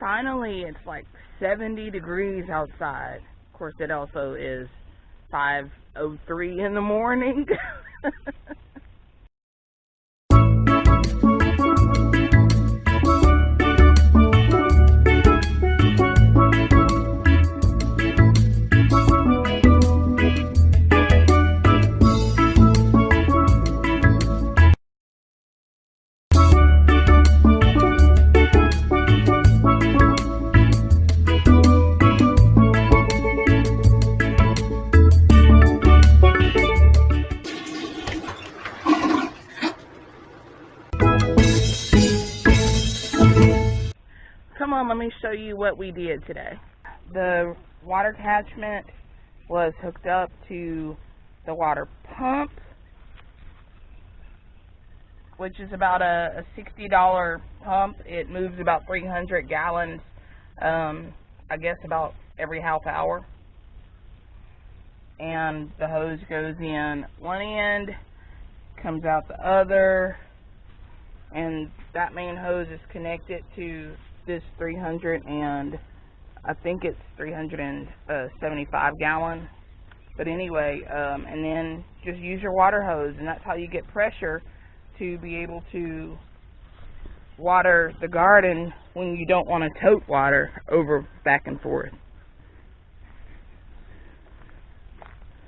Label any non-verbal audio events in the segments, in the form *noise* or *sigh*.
Finally, it's like 70 degrees outside. Of course, it also is 5.03 in the morning. *laughs* Come on, let me show you what we did today. The water catchment was hooked up to the water pump, which is about a, a $60 pump. It moves about 300 gallons, um, I guess about every half hour. And the hose goes in one end, comes out the other, and that main hose is connected to this 300 and I think it's 375 gallon. But anyway, um, and then just use your water hose, and that's how you get pressure to be able to water the garden when you don't want to tote water over back and forth.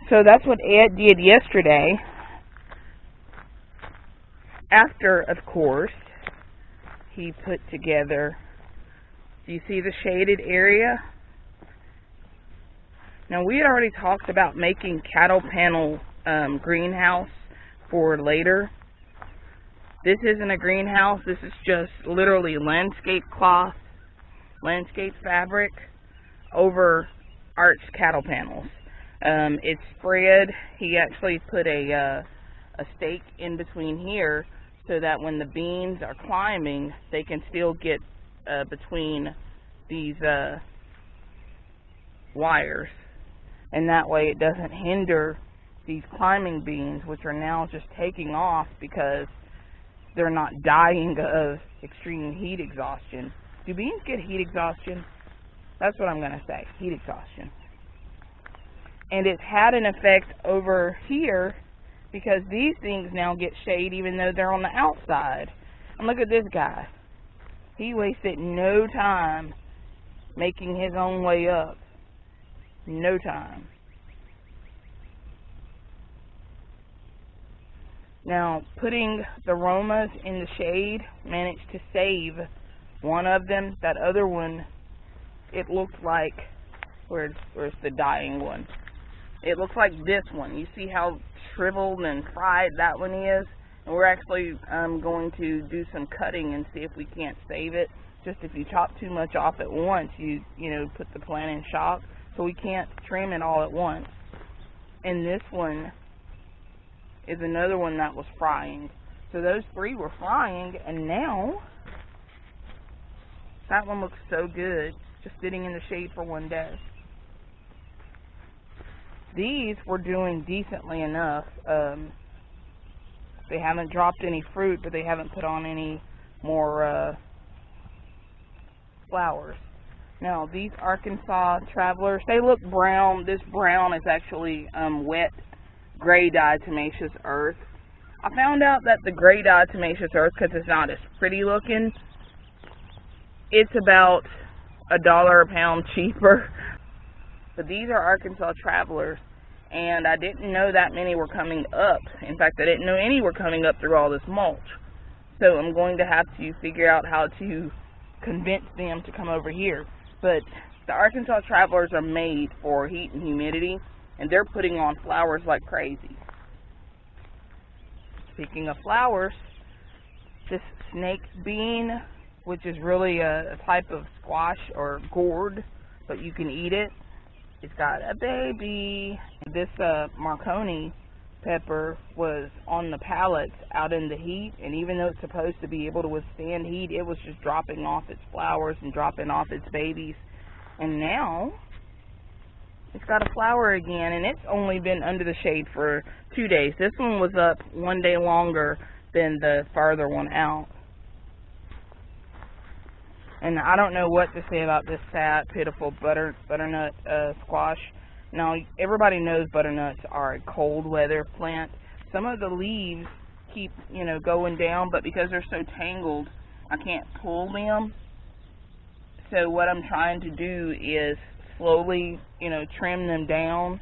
So that's what Ed did yesterday. After, of course, he put together do you see the shaded area? Now we had already talked about making cattle panel um, greenhouse for later. This isn't a greenhouse. This is just literally landscape cloth, landscape fabric over arched cattle panels. Um, it's spread. He actually put a uh, a stake in between here so that when the beans are climbing, they can still get uh, between these uh, wires and that way it doesn't hinder these climbing beans which are now just taking off because they're not dying of extreme heat exhaustion. Do beans get heat exhaustion? That's what I'm going to say, heat exhaustion. And it's had an effect over here because these things now get shade even though they're on the outside. And look at this guy. He wasted no time making his own way up. No time. Now, putting the Romas in the shade managed to save one of them. That other one, it looked like, where's, where's the dying one? It looks like this one. You see how shriveled and fried that one is? And we're actually um, going to do some cutting and see if we can't save it. Just if you chop too much off at once, you you know put the plant in shock. So we can't trim it all at once. And this one is another one that was frying. So those three were frying, and now that one looks so good, just sitting in the shade for one day. These were doing decently enough. Um, they haven't dropped any fruit, but they haven't put on any more uh, flowers. Now, these Arkansas Travelers, they look brown. This brown is actually um, wet gray diatomaceous earth. I found out that the gray diatomaceous earth, because it's not as pretty looking, it's about a dollar a pound cheaper. *laughs* But these are Arkansas Travelers and I didn't know that many were coming up. In fact, I didn't know any were coming up through all this mulch. So I'm going to have to figure out how to convince them to come over here. But the Arkansas Travelers are made for heat and humidity, and they're putting on flowers like crazy. Speaking of flowers, this snake bean, which is really a, type of squash or gourd, but you can eat it, it's got a baby. This uh, Marconi pepper was on the pallets out in the heat, and even though it's supposed to be able to withstand heat, it was just dropping off its flowers and dropping off its babies. And now it's got a flower again, and it's only been under the shade for two days. This one was up one day longer than the farther one out. And I don't know what to say about this sad, pitiful butter butternut uh, squash. Now, everybody knows butternuts are a cold weather plant. Some of the leaves keep, you know, going down, but because they're so tangled, I can't pull them. So what I'm trying to do is slowly, you know, trim them down.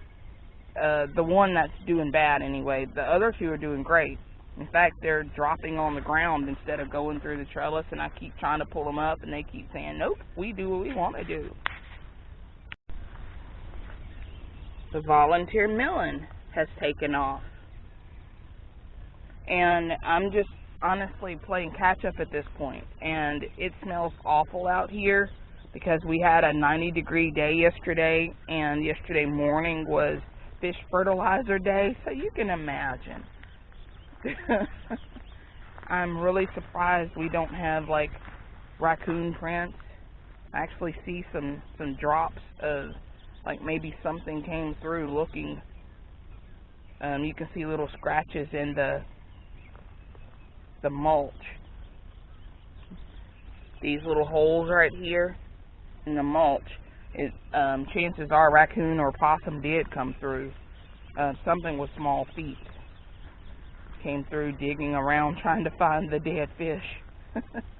Uh, the one that's doing bad anyway. The other two are doing great. In fact, they're dropping on the ground instead of going through the trellis, and I keep trying to pull them up, and they keep saying, nope, we do what we want to do. The volunteer melon has taken off. And I'm just honestly playing catch up at this point. point, and it smells awful out here because we had a 90 degree day yesterday, and yesterday morning was fish fertilizer day, so you can imagine. *laughs* I'm really surprised we don't have like raccoon prints. I actually see some some drops of like maybe something came through looking. Um, you can see little scratches in the the mulch. These little holes right here in the mulch, it, um, chances are raccoon or possum did come through. Uh, something with small feet came through digging around trying to find the dead fish. *laughs*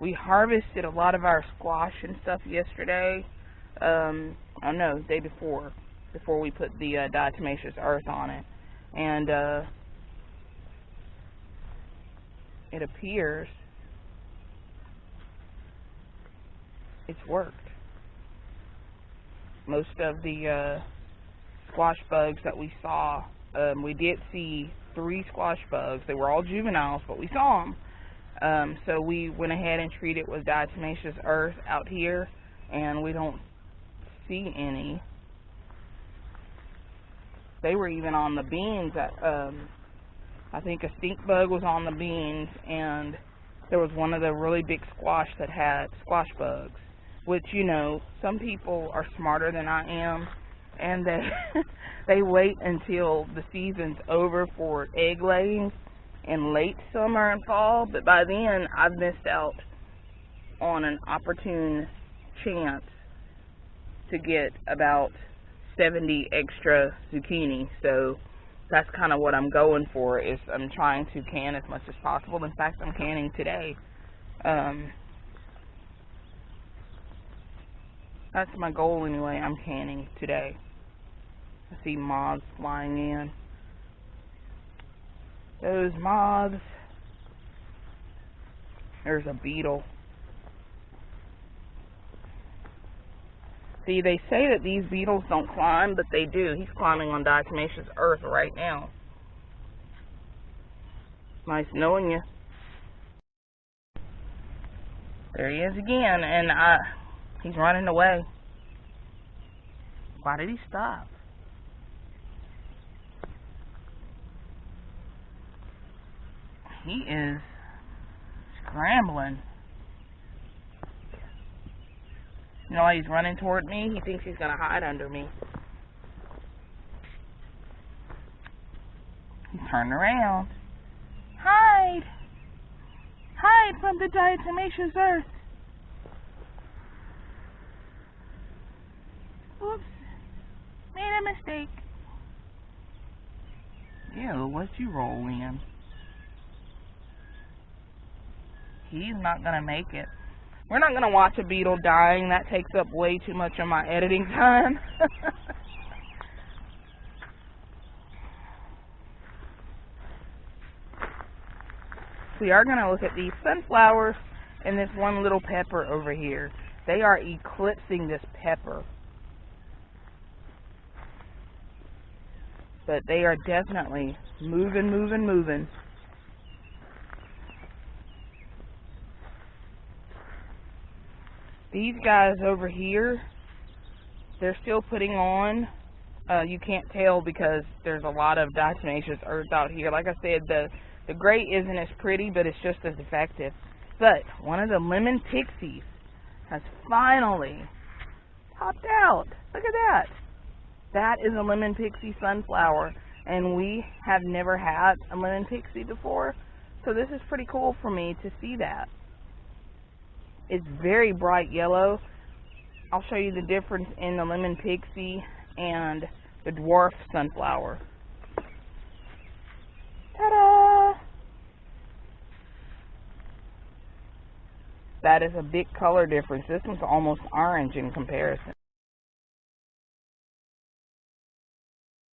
we harvested a lot of our squash and stuff yesterday. Um, oh no, day before, before we put the uh, diatomaceous earth on it, and uh, it appears it's worked. Most of the uh, squash bugs that we saw, um, we did see three squash bugs. They were all juveniles, but we saw them. Um, so we went ahead and treated with diatomaceous earth out here, and we don't see any. They were even on the beans. That um, I think a stink bug was on the beans, and there was one of the really big squash that had squash bugs which you know some people are smarter than I am and they *laughs* they wait until the season's over for egg laying in late summer and fall but by then I've missed out on an opportune chance to get about 70 extra zucchini so that's kind of what I'm going for is I'm trying to can as much as possible in fact I'm canning today um That's my goal anyway. I'm canning today. I see moths flying in. Those moths. There's a beetle. See, they say that these beetles don't climb, but they do. He's climbing on diatomaceous earth right now. Nice knowing you. There he is again, and I He's running away. Why did he stop? He is scrambling. You know why he's running toward me? He thinks he's going to hide under me. He turned around. Hide! Hide from the diatomaceous earth. Oops. Made a mistake. Ew, what you roll in? He's not gonna make it. We're not gonna watch a beetle dying. That takes up way too much of my editing time. *laughs* we are gonna look at these sunflowers and this one little pepper over here. They are eclipsing this pepper. but they are definitely moving, moving, moving. These guys over here, they're still putting on. Uh, you can't tell because there's a lot of diatomaceous earth out here. Like I said, the the gray isn't as pretty, but it's just as effective. But one of the lemon pixies has finally popped out. Look at that. That is a lemon pixie sunflower, and we have never had a lemon pixie before, so this is pretty cool for me to see that. Is very bright yellow. I'll show you the difference in the lemon pixie and the dwarf sunflower. Ta-da! That is a big color difference. This one's almost orange in comparison.